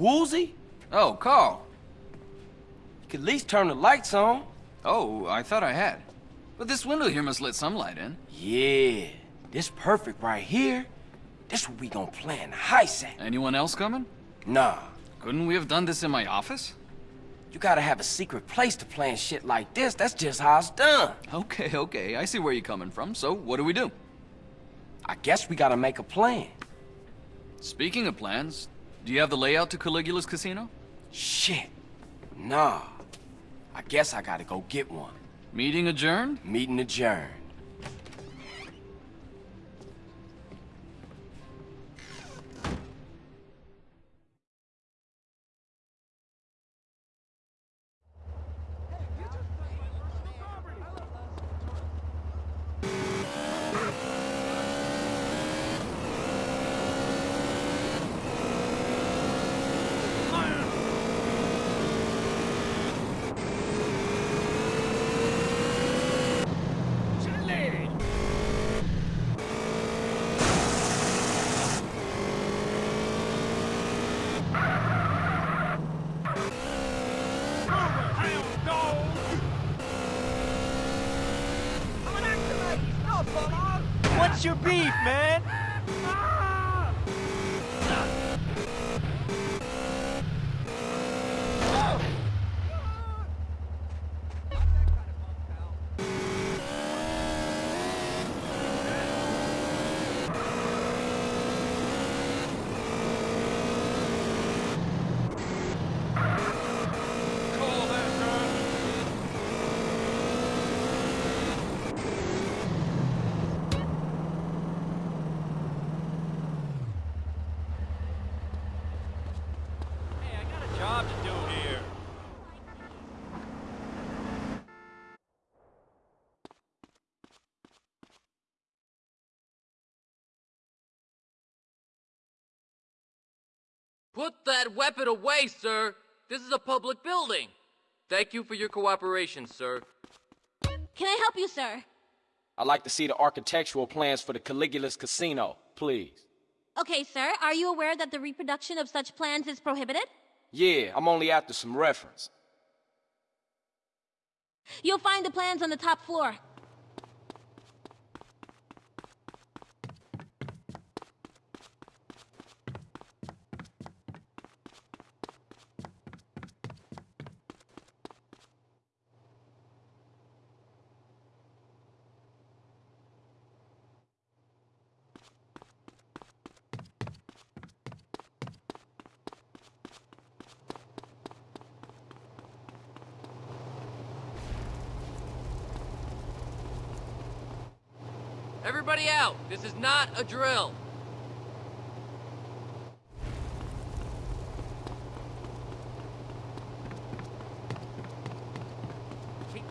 Woozie? Oh, Carl. You could at least turn the lights on. Oh, I thought I had. But this window here must let some light in. Yeah, this perfect right here. This where we gonna plan heist at. Anyone else coming? Nah, Couldn't we have done this in my office? you gotta have a secret place to plan shit like this. That's just how it's done. Okay, okay, I see where you're coming from. So, what do we do? I guess we gotta make a plan. Speaking of plans, do you have the layout to Caligula's casino? Shit. Nah. I guess I gotta go get one. Meeting adjourned? Meeting adjourned. What's man? Hey, I got a job to do here. Put that weapon away, sir! This is a public building! Thank you for your cooperation, sir. Can I help you, sir? I'd like to see the architectural plans for the Caligula's casino, please. Okay, sir. Are you aware that the reproduction of such plans is prohibited? Yeah, I'm only after some reference. You'll find the plans on the top floor. Everybody out! This is not a drill!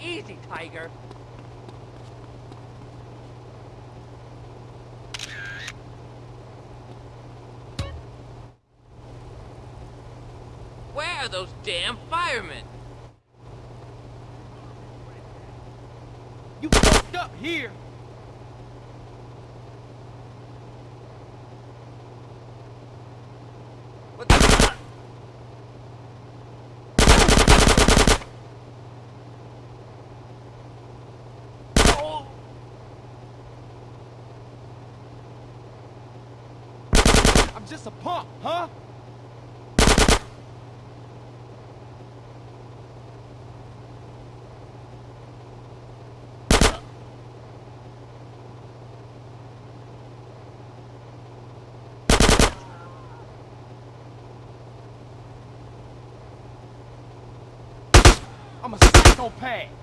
Easy, Tiger. Where are those damn firemen? You fucked up here. Just a punk, huh? I'm a psychopath.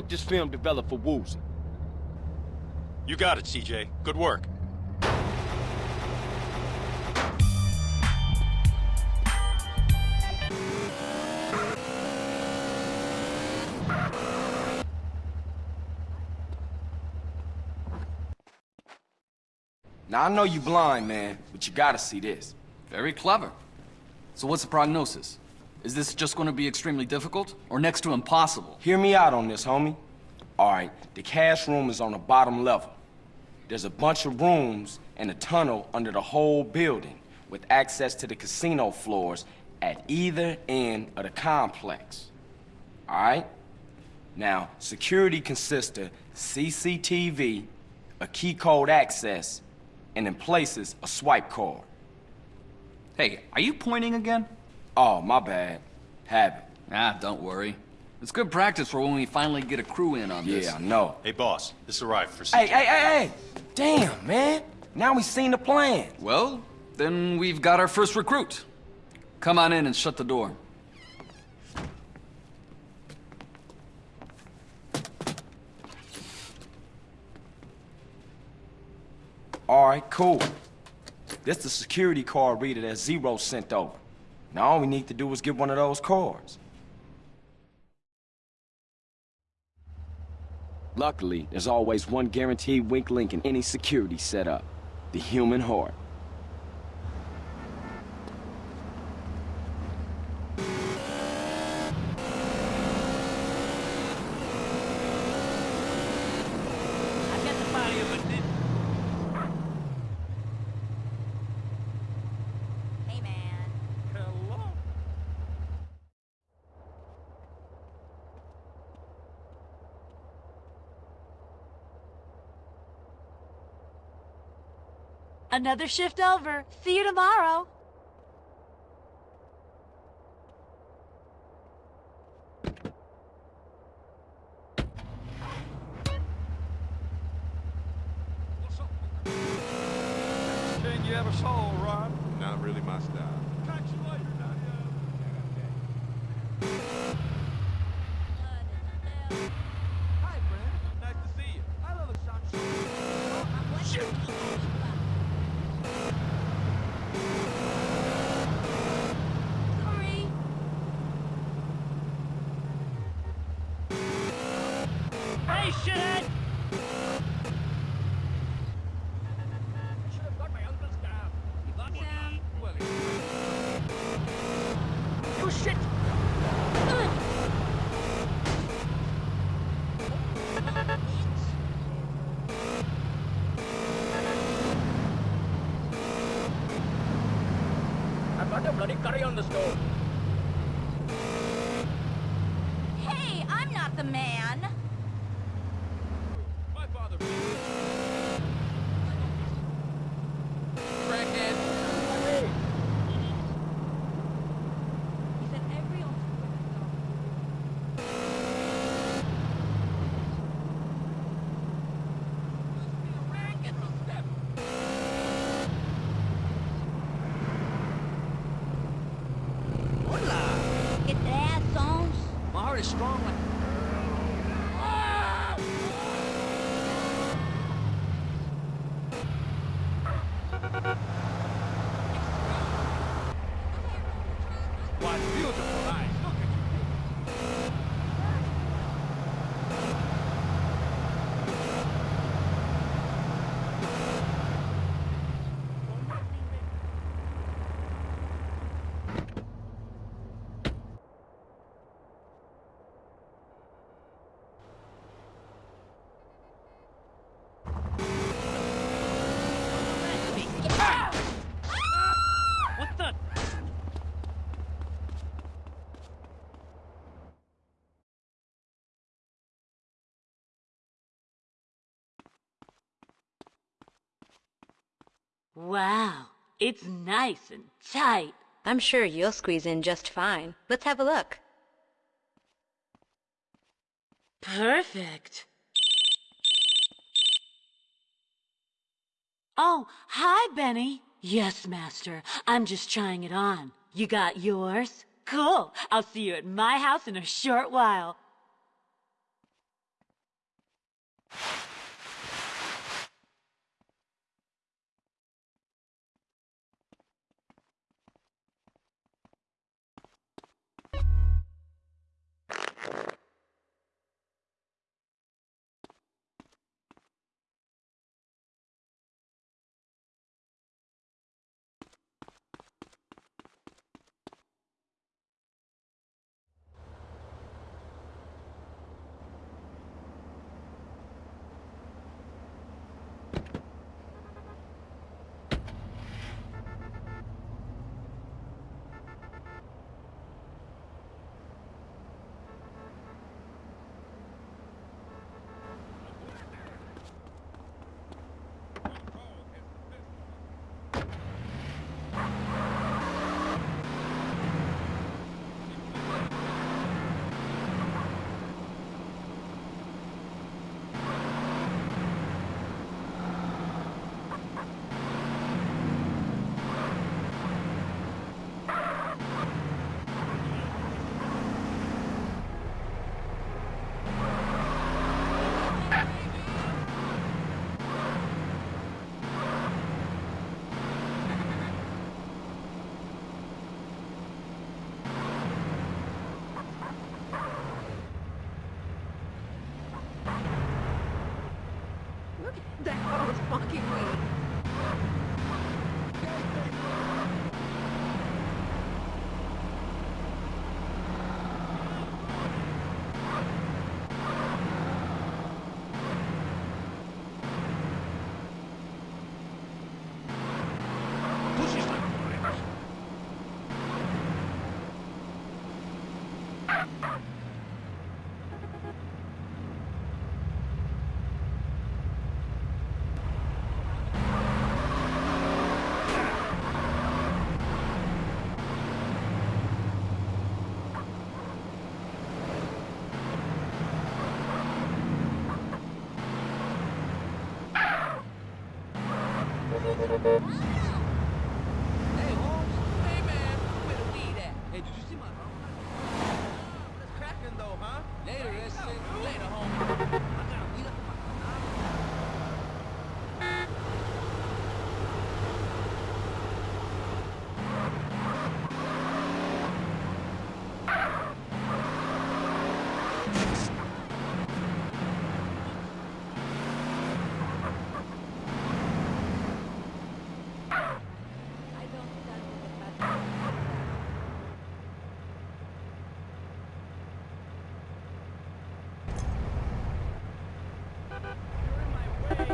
Get this film developed for Woozie. You got it, CJ. Good work. Now, I know you're blind, man, but you gotta see this. Very clever. So what's the prognosis? Is this just going to be extremely difficult, or next to impossible? Hear me out on this, homie. All right, the cash room is on the bottom level. There's a bunch of rooms and a tunnel under the whole building with access to the casino floors at either end of the complex. All right? Now, security consists of CCTV, a key code access, and in places, a swipe card. Hey, are you pointing again? Oh, my bad. Habit. Ah, don't worry. It's good practice for when we finally get a crew in on this. Yeah, I know. Hey, boss. This arrived for CJ. Hey, hey, hey, hey! Damn, man! Now we've seen the plan. Well, then we've got our first recruit. Come on in and shut the door. All right, cool. This the security card reader that Zero sent over. Now all we need to do is get one of those cards. Luckily, there's always one guaranteed weak link in any security setup. The human heart. I got the body of a ninja. Hey, man. Hello? Another shift over. See you tomorrow. Wow, it's nice and tight. I'm sure you'll squeeze in just fine. Let's have a look. Perfect. Oh, hi, Benny. Yes, Master. I'm just trying it on. You got yours? Cool. I'll see you at my house in a short while.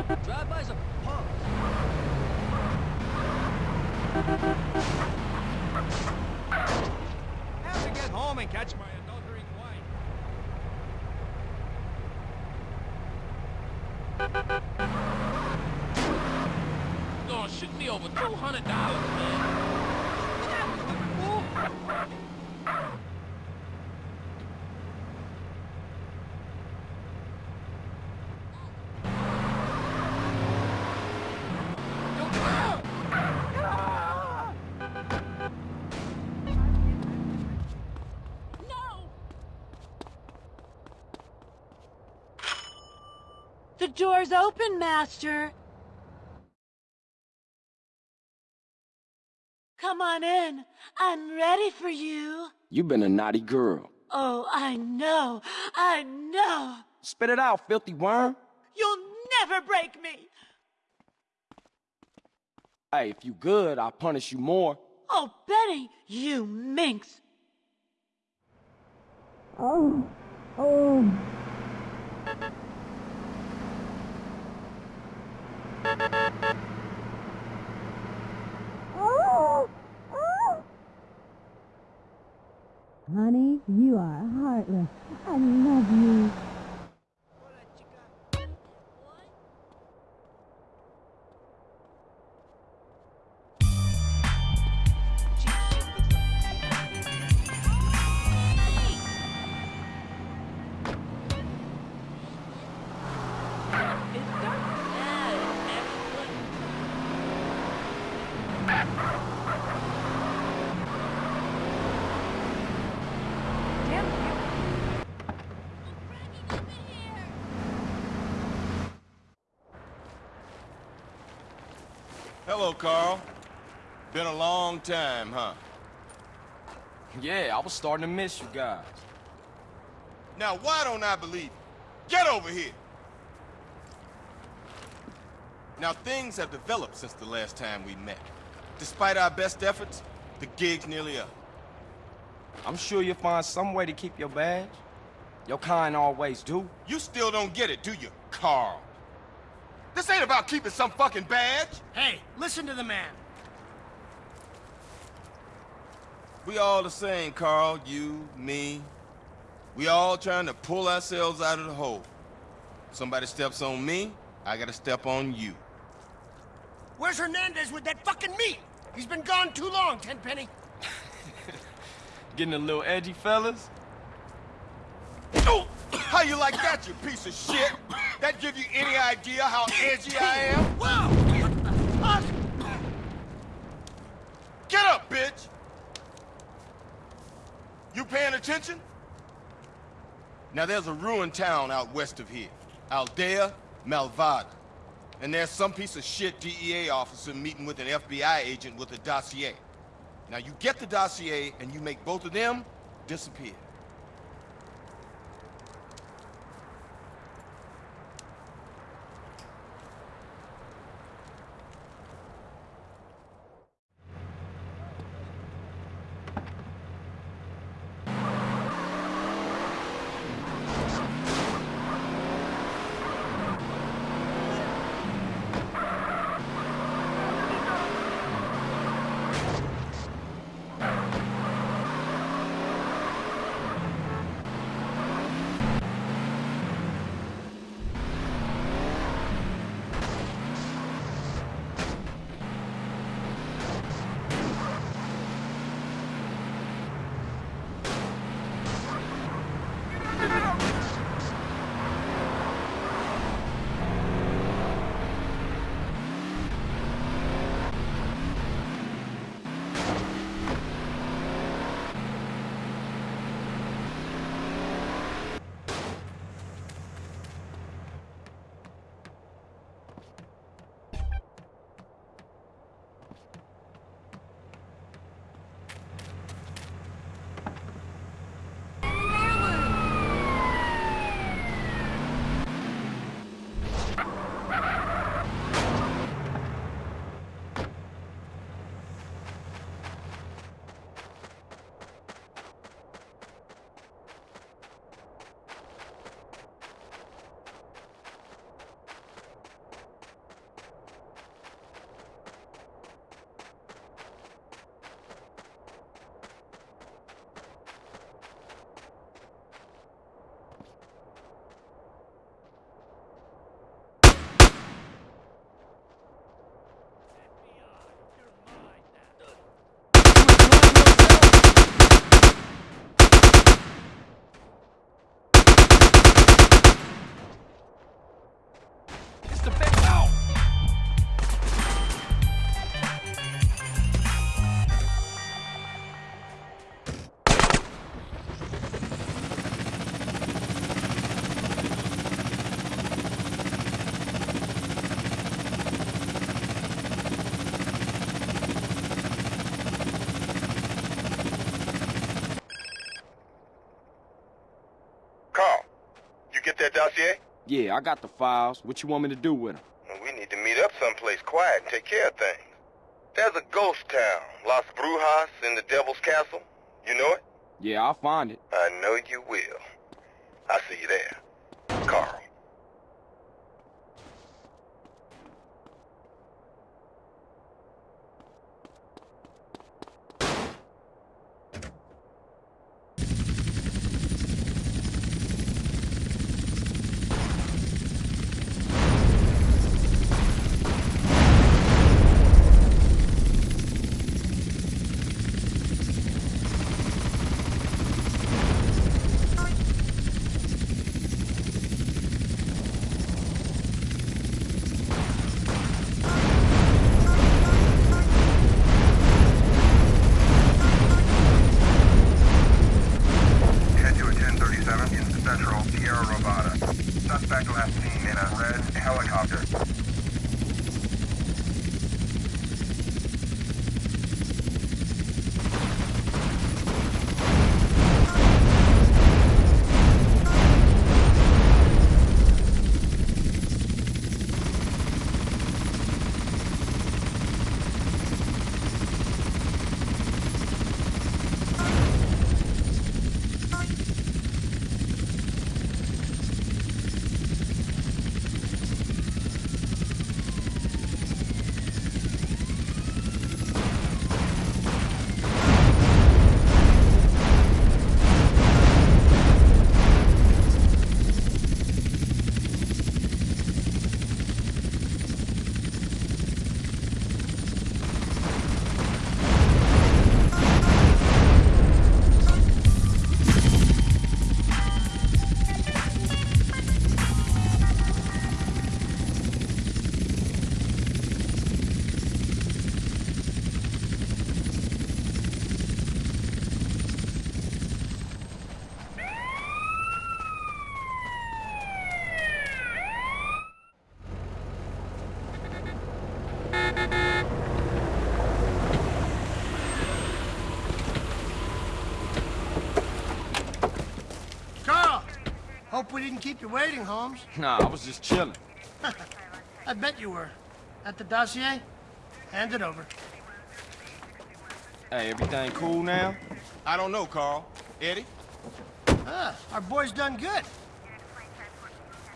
Drive-bys a punks. Have to get home and catch my adultering wife. Oh, Gonna shoot me over $200. Door's open, Master. Come on in. I'm ready for you. You've been a naughty girl. Oh, I know. I know. Spit it out, filthy worm. You'll never break me. Hey, if you good, I'll punish you more. Oh, Benny, you minx. Honey, you are heartless. Carl. Been a long time, huh? Yeah, I was starting to miss you guys. Now, why don't I believe you? Get over here! Now, things have developed since the last time we met. Despite our best efforts, the gig's nearly up. I'm sure you'll find some way to keep your badge. Your kind always do. You still don't get it, do you, Carl? This ain't about keeping some fucking badge. Hey, listen to the man. We all the same, Carl. You, me. We all trying to pull ourselves out of the hole. Somebody steps on me, I gotta step on you. Where's Hernandez with that fucking meat? He's been gone too long, Tenpenny. Getting a little edgy, fellas? Oh, how you like that, you piece of shit? That give you any idea how edgy I am? Whoa! Get up, bitch! You paying attention? Now there's a ruined town out west of here. Aldea Malvada. And there's some piece of shit DEA officer meeting with an FBI agent with a dossier. Now you get the dossier and you make both of them disappear. Dossier? Yeah, I got the files. What you want me to do with them? We need to meet up someplace quiet and take care of things. There's a ghost town, Las Brujas, in the Devil's Castle. You know it? Yeah, I'll find it. I know you will. I'll see you there. Carl. We didn't keep you waiting, Holmes. Nah, I was just chilling. I bet you were. At the dossier? Hand it over. Hey, everything cool now? I don't know, Carl. Eddie? Ah, our boy's done good.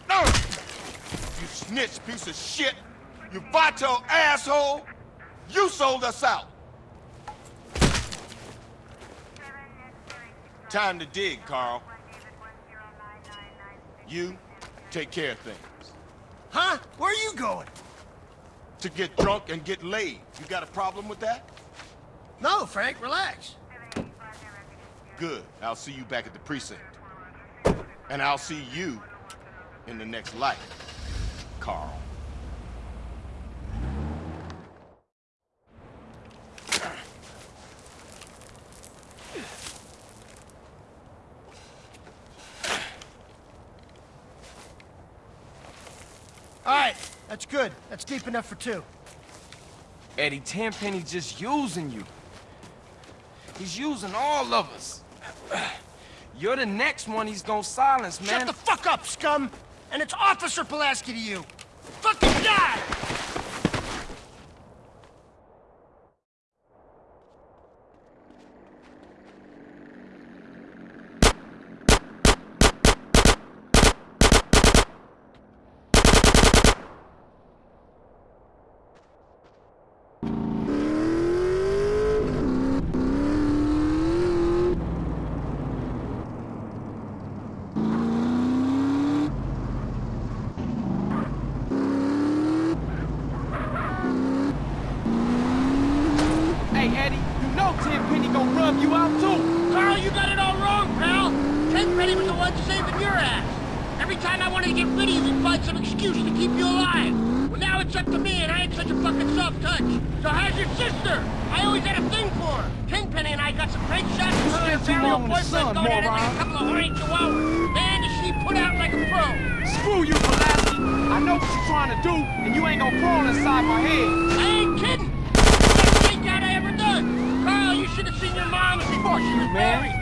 No! You snitch piece of shit! You vato asshole! You sold us out! Time to dig, Carl. You take care of things. Huh? Where are you going? To get drunk and get laid. You got a problem with that? No, Frank, relax. Good. I'll see you back at the precinct. And I'll see you in the next life, Carl. All right, that's Enough for two. Eddie Tenpenny's just using you. He's using all of us. You're the next one he's gonna silence, man. Shut the fuck up, scum! And it's Officer Pulaski to you. Fucking die! Hey, Eddie, you know Tenpenny gonna rub you out too. Carl, you got it all wrong, pal! Tenpenny was the one saving your ass. Every time I wanted to get rid of you, he'd find some excuse to keep you alive. Well, now it's up to me, and I ain't such a fucking soft touch. So how's your sister? I always had a thing for her. Tenpenny and I got some great shots of her and spent too burial long in the boyfriend sun, going at it like a moron. couple of horny chihuahuas. Man, does she put out like a pro. Screw you, Pulaski. I know what you're trying to do, and you ain't gonna crawl inside my head. I ain't kidding. Best takeout I ever done. Carl, you should have seen your mom before she was married.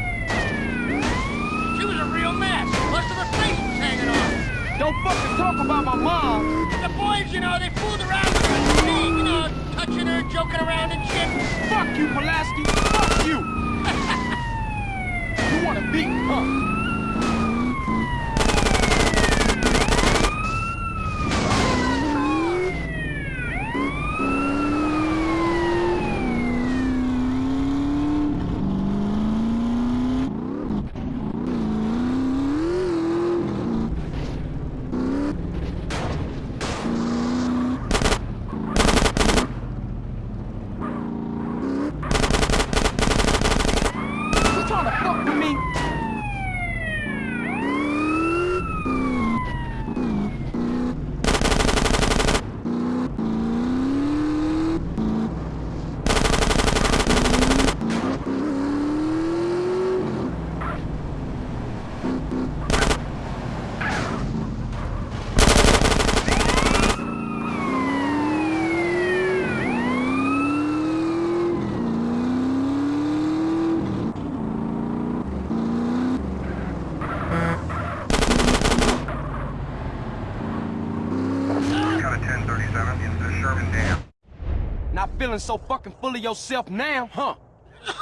She was a real mess. Most of her face was hanging off. Don't fucking talk about my mom. The boys, you know, they fooled around with her, you know, touching her, joking around and shit. Fuck you, Pulaski. Fuck you. you wanna beat, huh? Feeling so fucking full of yourself now, huh?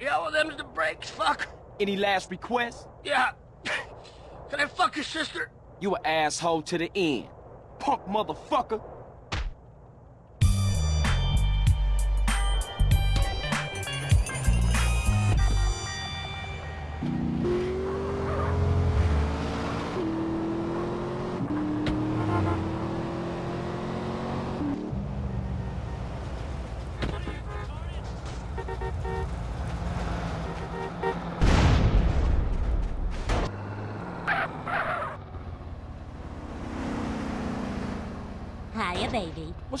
Yeah, well, them's the breaks, fuck. Any last requests? Yeah. Can I fuck your sister? You an asshole to the end. Punk motherfucker.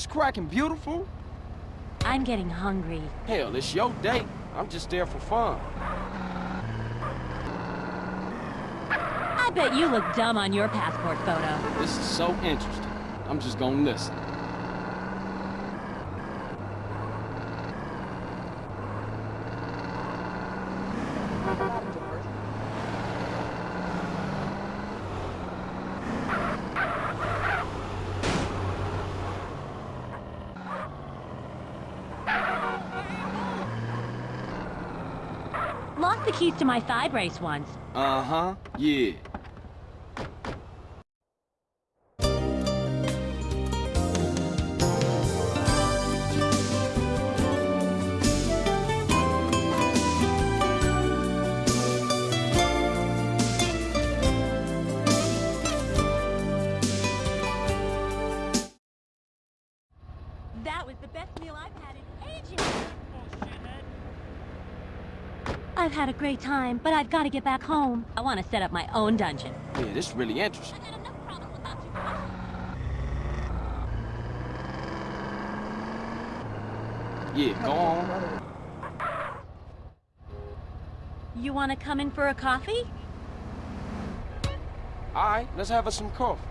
What's cracking, beautiful? I'm getting hungry. Hell, it's your date. I'm just there for fun. I bet you look dumb on your passport photo. This is so interesting. I'm just gonna listen. Lost the keys to my thigh brace once. Uh-huh, yeah. That was the best meal I've had in ages. I've had a great time, but I've got to get back home. I want to set up my own dungeon. Yeah, this is really interesting. I've had enough problems without you guys. Yeah, go on. You want to come in for a coffee? All right, let's have us some coffee.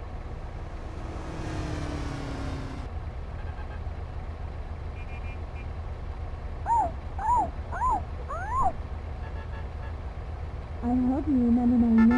I hope you remember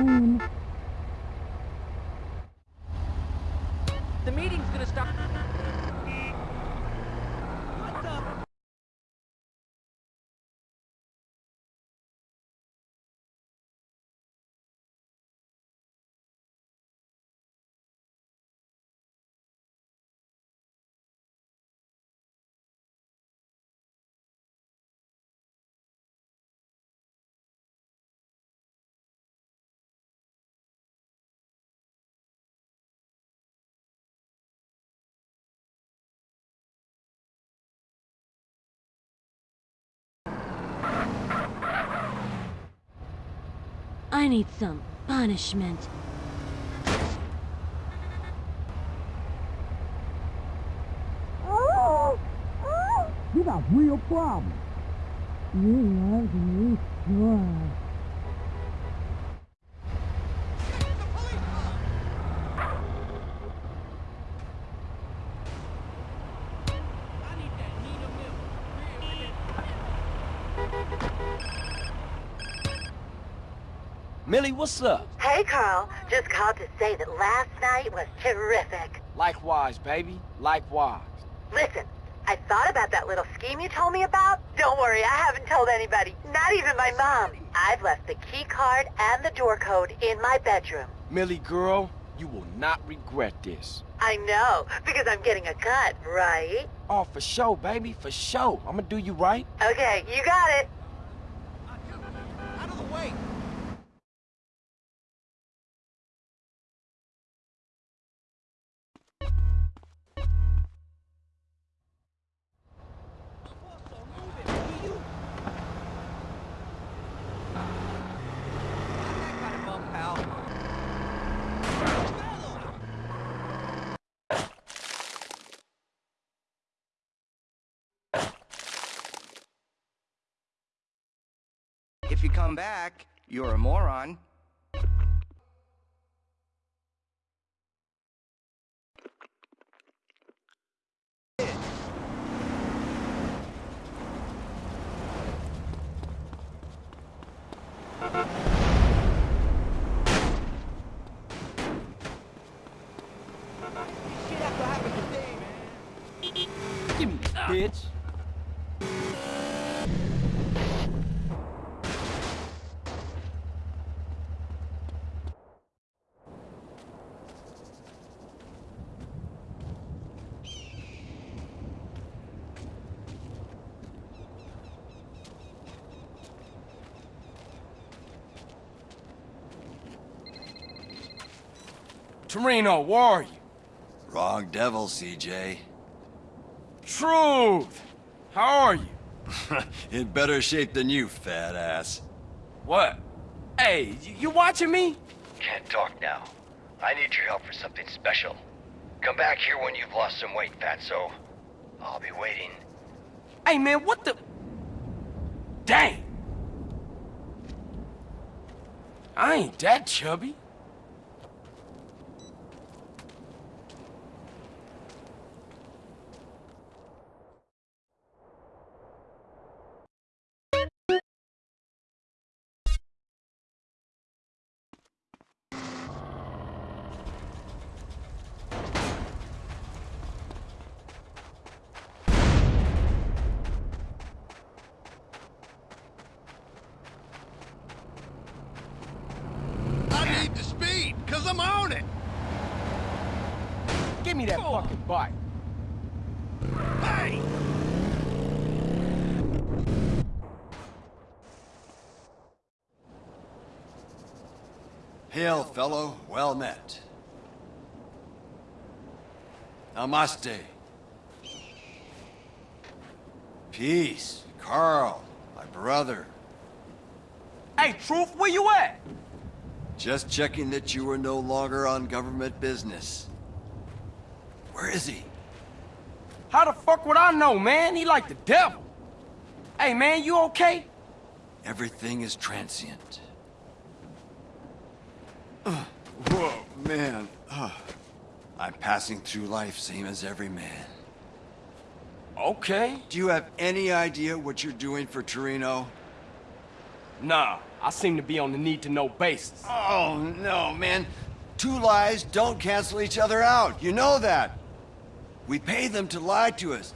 I need some punishment. You got real problems. You love me. Millie, what's up? Hey, Carl. Just called to say that last night was terrific. Likewise, baby. Likewise. Listen, I thought about that little scheme you told me about. Don't worry, I haven't told anybody. Not even my mom. I've left the key card and the door code in my bedroom. Millie, girl, you will not regret this. I know, because I'm getting a cut, right? Oh, for sure, baby, for sure. I'm gonna do you right. Okay, you got it. Back, you're a moron. Give me this, bitch. Toreno, where are you? Wrong devil, CJ. Truth! How are you? In better shape than you, fat ass. What? Hey, y- you watching me? Can't talk now. I need your help for something special. Come back here when you've lost some weight, fatso. I'll be waiting. Hey, man, what the... Dang! I ain't that chubby. I need the speed, cause I'm on it. Give me that fucking bike. Hey! Hail, fellow. Well met. Namaste. Peace. Carl, my brother. Hey, Truth, where you at? Just checking that you were no longer on government business. Where is he? How the fuck would I know, man? He like the devil. Hey, man, you okay? Everything is transient. Ugh. Whoa, man. Ugh. I'm passing through life same as every man. Okay. Do you have any idea what you're doing for Toreno? Nah, I seem to be on the need-to-know basis. Oh, no, man. Two lies don't cancel each other out. You know that. We pay them to lie to us.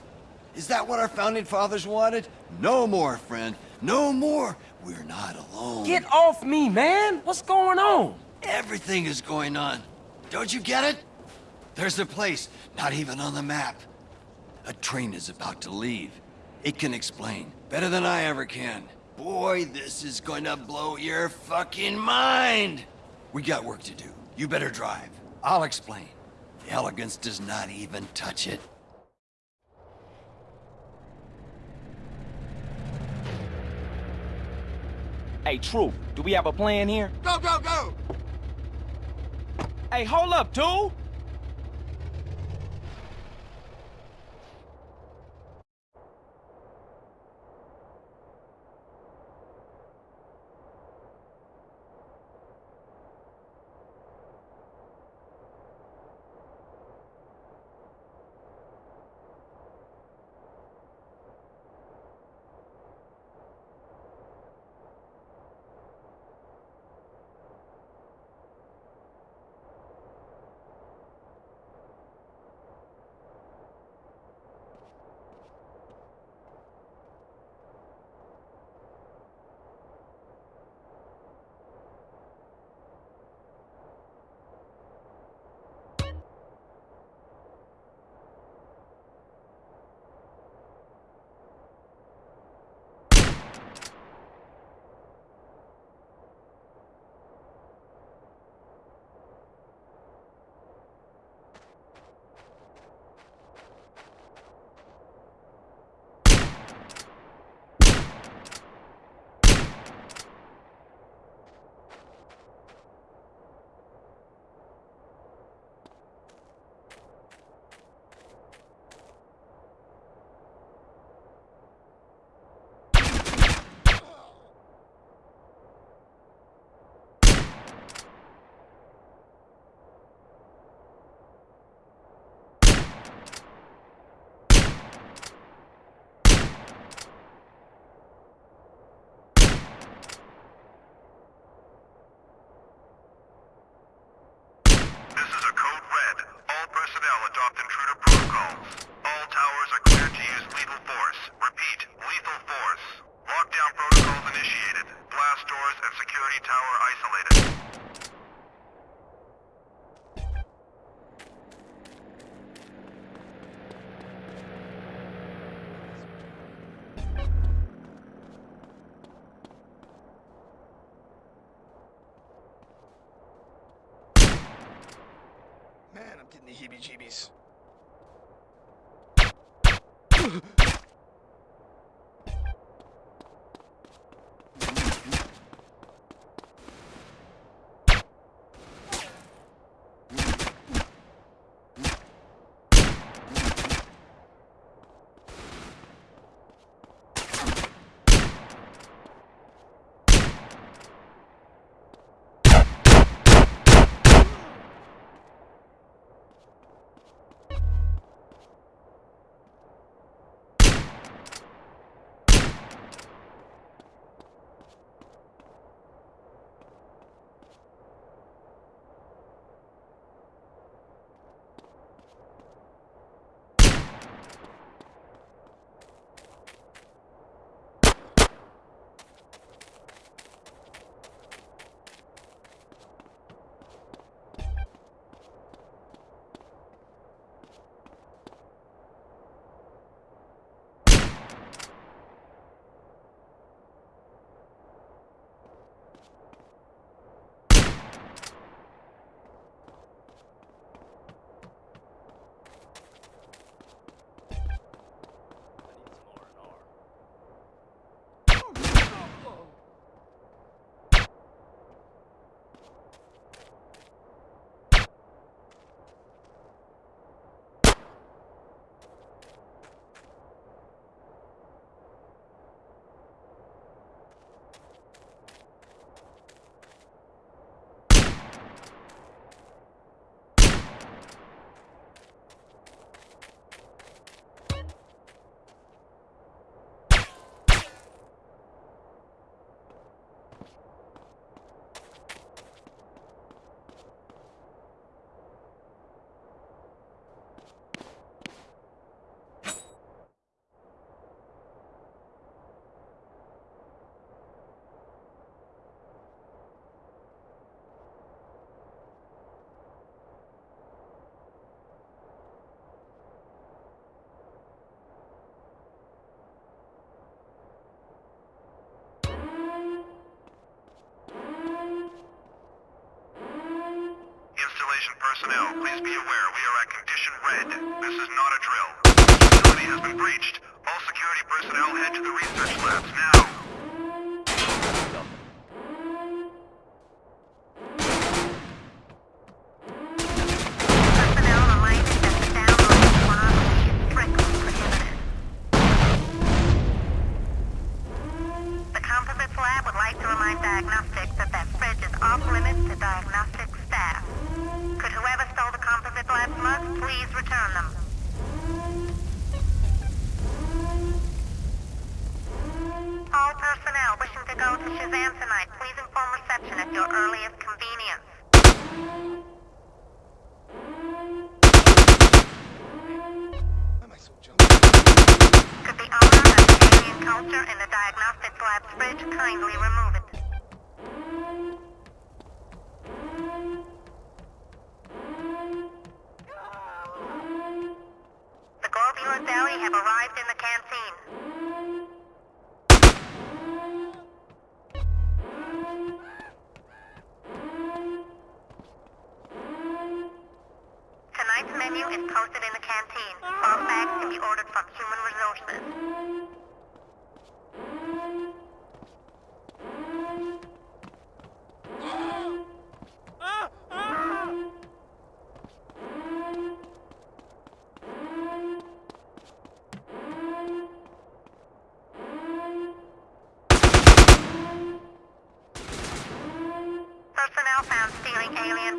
Is that what our founding fathers wanted? No more, friend. No more. We're not alone. Get off me, man! What's going on? Everything is going on. Don't you get it? There's a place, not even on the map. A train is about to leave. It can explain, better than I ever can. Boy, this is going to blow your fucking mind! We got work to do. You better drive. I'll explain. The elegance does not even touch it. Hey, Truth, do we have a plan here? Go, go, go! Hey, hold up, dude! Installation personnel, please be aware we are at condition red. This is not a drill. The facility has been breached. All security personnel head to the research labs now.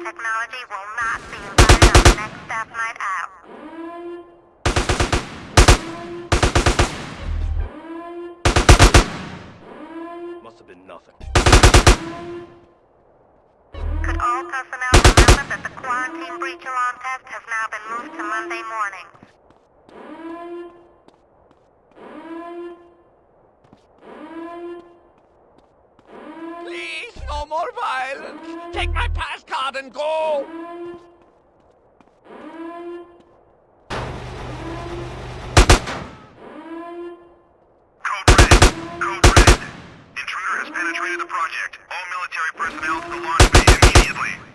Technology will not be invited on the next staff night out. Must have been nothing. Could all personnel remember that the quarantine breach alarm test has now been moved to Monday morning? Please, no more violence. Take my card and go. Intruder has penetrated the project. All military personnel to the launch bay immediately.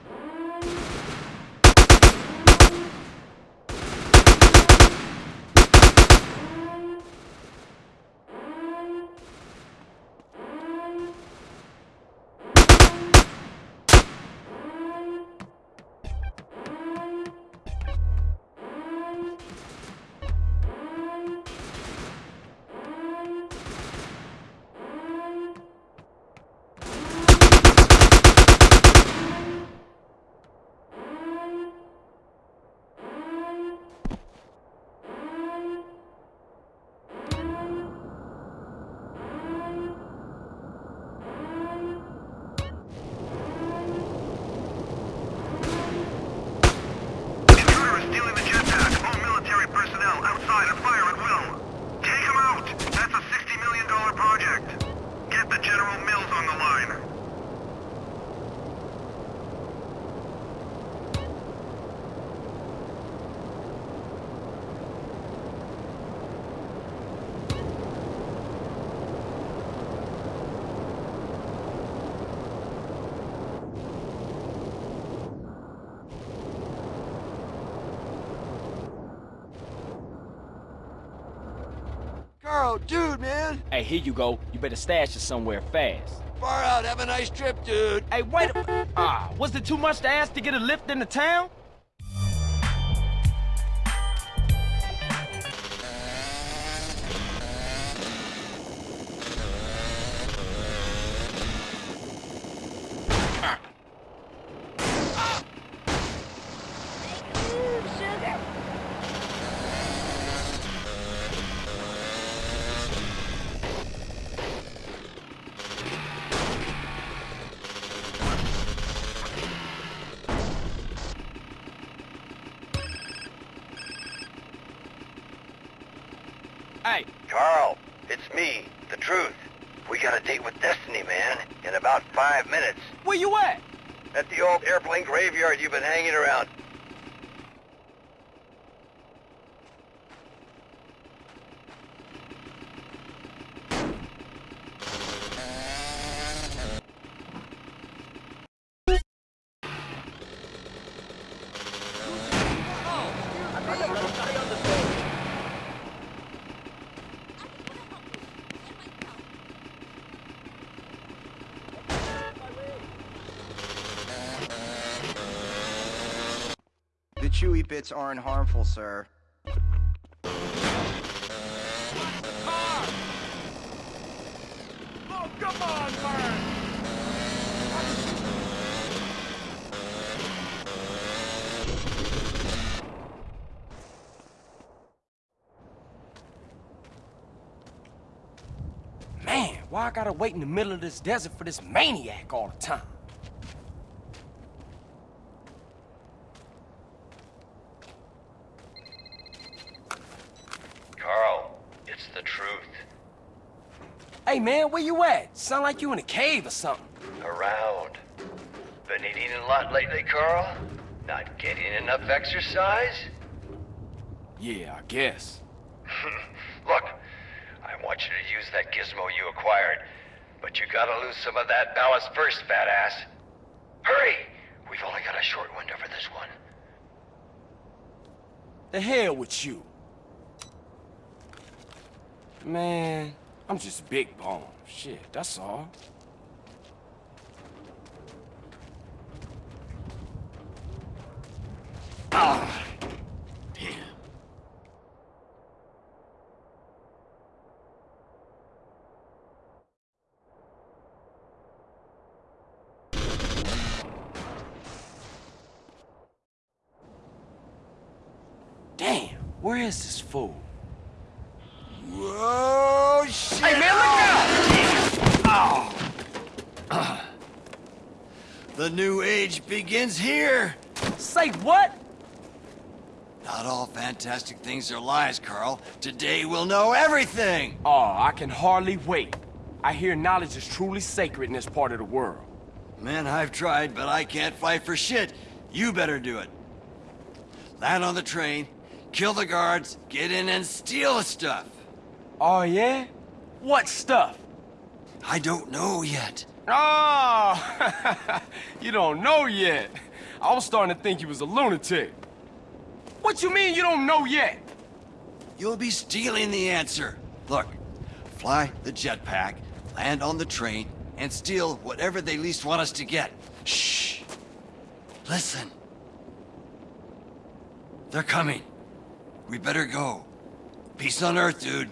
the General Mills on the line. dude, man! Hey, here you go. Better stash it somewhere fast. Far out. Have a nice trip, dude. Hey, wait a... Ah, was it too much to ask to get a lift into town? Hey. Carl, it's me, the truth. We got a date with Destiny, man, in about five minutes. Where you at? At the old airplane graveyard you've been hanging around. The chewy bits aren't harmful, sir. Oh, come on, man! Man, why I gotta wait in the middle of this desert for this maniac all the time? Carl, it's the truth. Hey, man, where you at? Sound like you in a cave or something. Around. Been eating a lot lately, Carl? Not getting enough exercise? Yeah, I guess. Look, I want you to use that gizmo you acquired, but you gotta lose some of that ballast first, fat ass. Hurry! We've only got a short window for this one. The hell with you. Man, I'm just big bone. Shit, that's all. Ah, damn. Damn, where is this fool? Whoa, shit! Hey, man, look out! Oh. The new age begins here. Say what? Not all fantastic things are lies, Carl. Today we'll know everything. Oh, I can hardly wait. I hear knowledge is truly sacred in this part of the world. Man, I've tried, but I can't fight for shit. You better do it. Land on the train, kill the guards, get in and steal the stuff. Oh, yeah? What stuff? I don't know yet. Oh, you don't know yet. I was starting to think you was a lunatic. What you mean you don't know yet? You'll be stealing the answer. Look, fly the jetpack, land on the train, and steal whatever they least want us to get. Shh. Listen. They're coming. We better go. Peace on Earth, dude.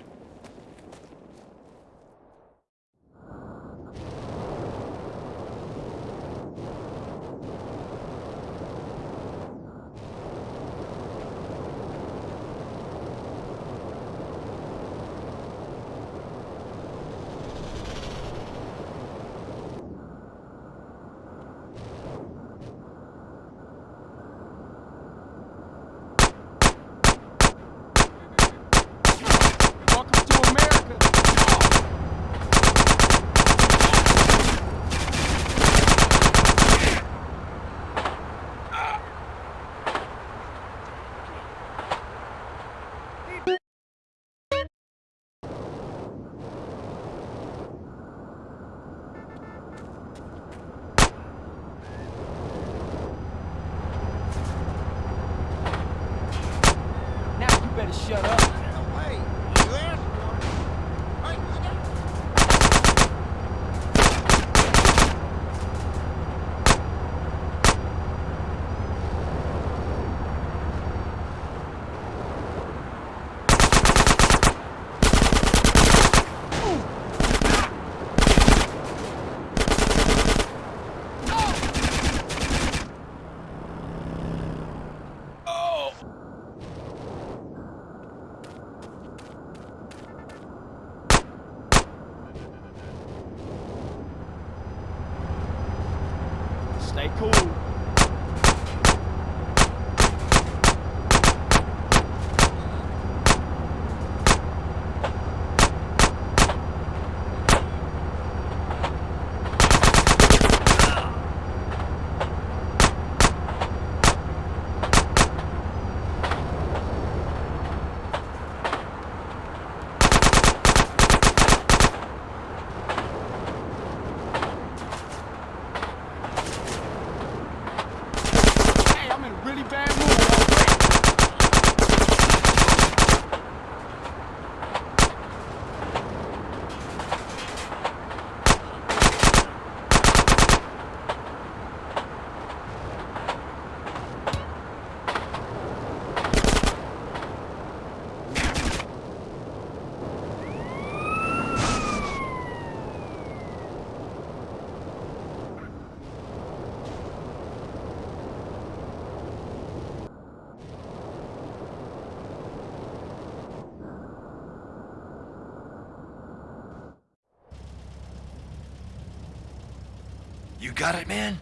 Got it, man?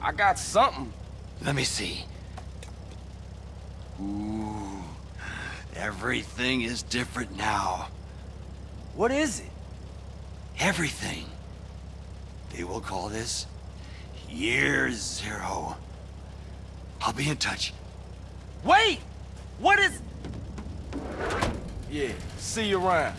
I got something. Let me see. Ooh, everything is different now. What is it? Everything. They will call this Year Zero. I'll be in touch. Wait! What is... Yeah, see you around.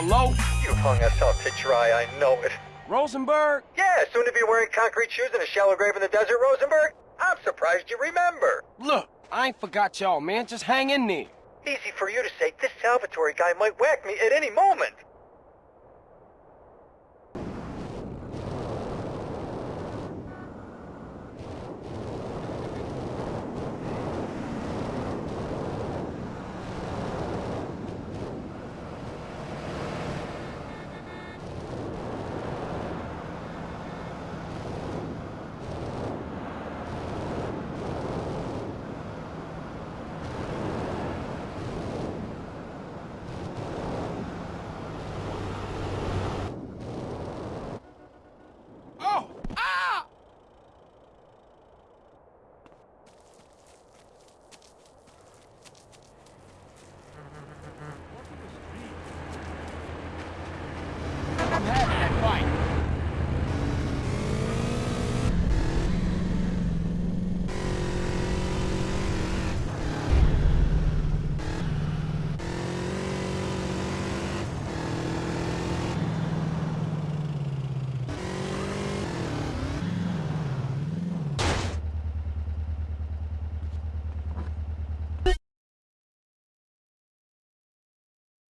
Hello? You hung us up to dry, I know it. Rosenberg? Yeah, soon to be wearing concrete shoes in a shallow grave in the desert, Rosenberg. I'm surprised you remember. Look, I ain't forgot y'all, man. Just hang in there. Easy for you to say. This Salvatore guy might whack me at any moment.